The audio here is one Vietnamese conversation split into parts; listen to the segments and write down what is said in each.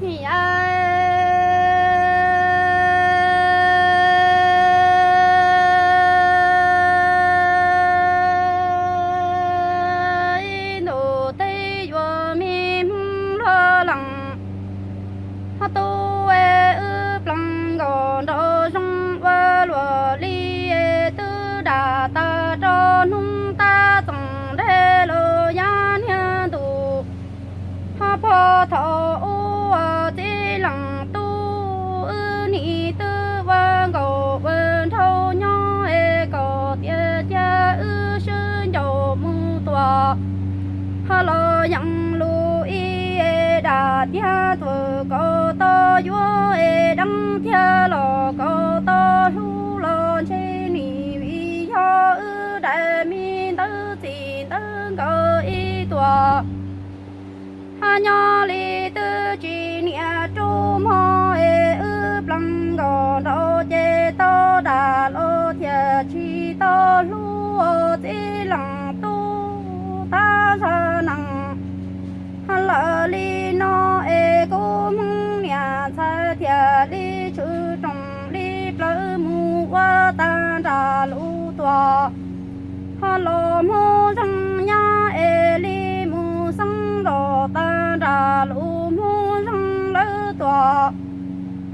你呀 hello yang lu y da tia tu ko to yu e đăng tia lo ko to lu lo che ni vi yo ư đại mi tư tin tư ko y tua ha nhỏ li tư chi nia chu mo e ha la li no e cô mong nia sa tia li chu trong li plơ mu wa ta ra lũ tòa hà lo mo răng nhà e li mù sang ro ta ra lũ mù răng lỡ tòa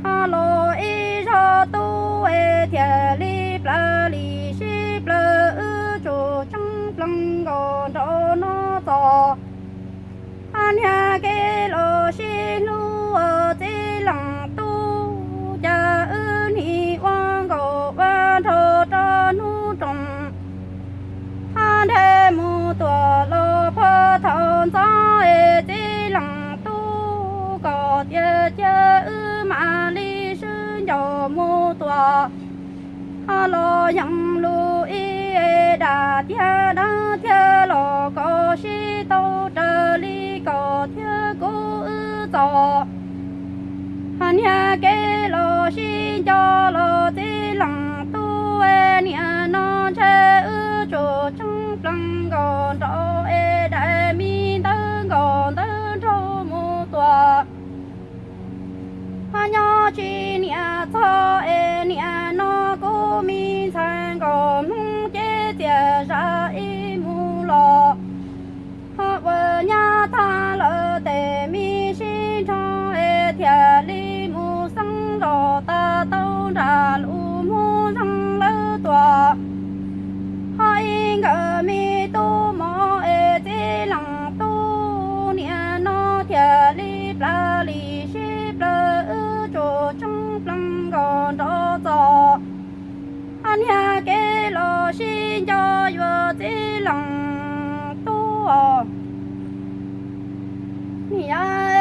hà lo e cho tu e tia li lỡ li shi lỡ ư chu trong lăng gò do no to han ya ke lo shi lu o ờ ti lang tu. Cha ư ni wang go wa thô cho nu trong han thế mu tua lo phơ thon sa e ti lang tu. Có tia chơ ư ma li sư yo mu tua ha lo yang lu y e da tia da tia lo có sĩ tô trơ li có tia cố ư to hàn nhà ke lo sĩ cho lo ti lang tu e nia no che ư chỗ trong plăng còn rõ tâu ra lũ mu răng lơ tòa. Hai ngờ mi tu mo ê tê lăng tu nia nó tia li bla li shi bla ư chỗ chung plăng gòn đó to anh hà kê lo xin cho yo tê lăng tu o ya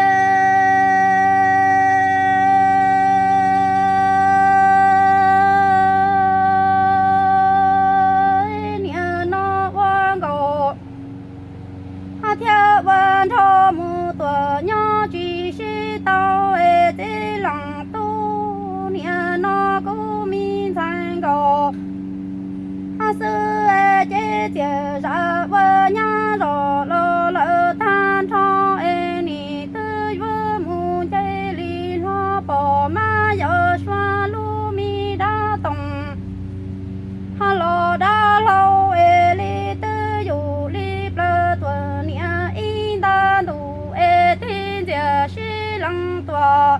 lăng tua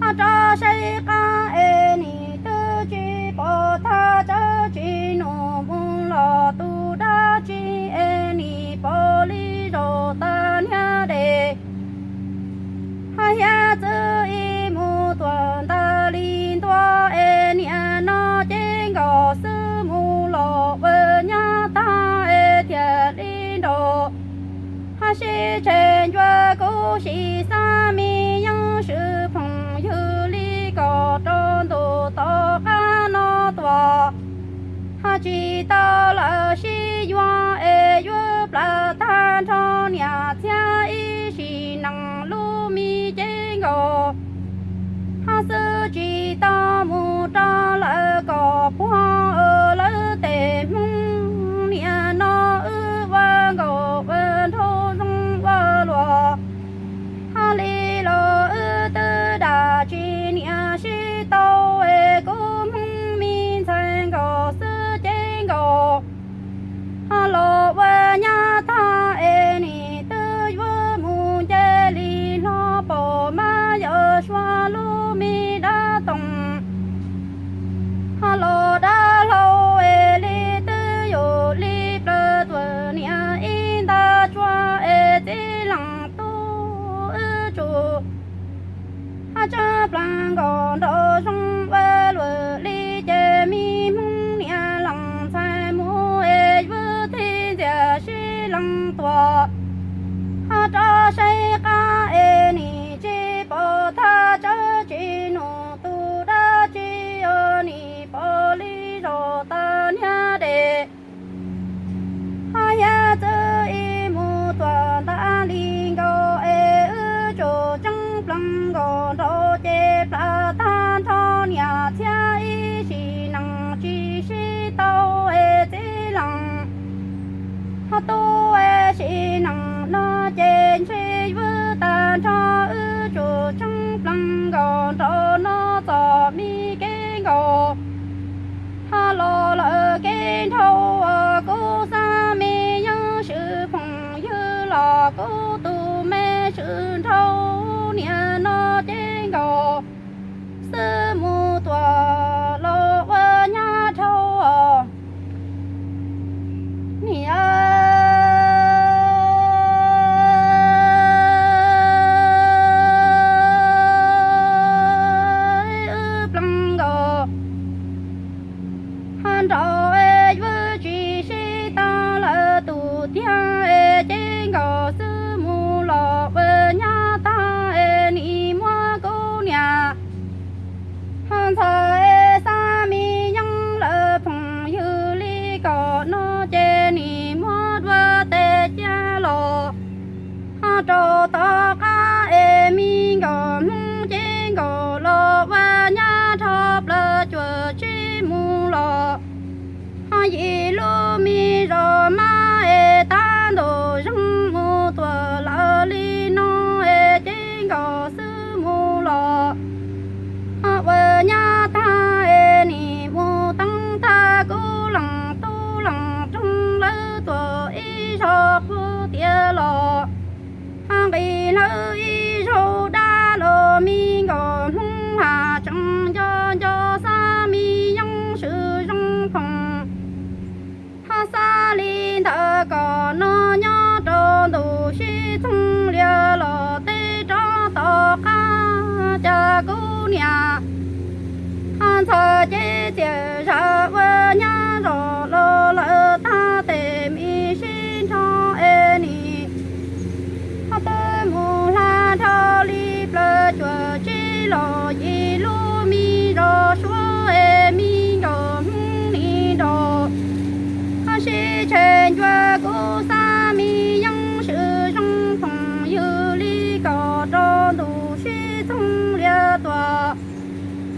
ha cha say ca e ni tư chi bỏ tha cha chi plang con đô sông vơ lùa li chê mi mung nia lăng sai mu e vư thi dìa shi lăng tòa ha cho say ca e ni chi bồ tha chớ chi nụ tu đa chi o ni bồ li rồi gì lô mi rồi ma e tan đồ trên chúa cô sa mi yang sự trong phòng như ly cỏ tròn đủ suy thông lia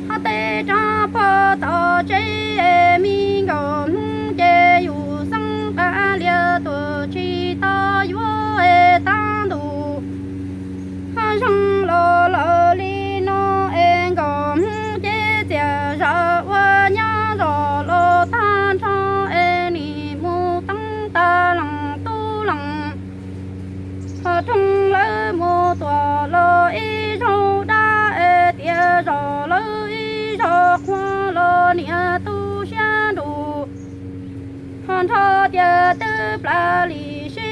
hát tê cha pa tỏ chế mi ngọn chế dù sang ba lia tòa chi ta bloody, she.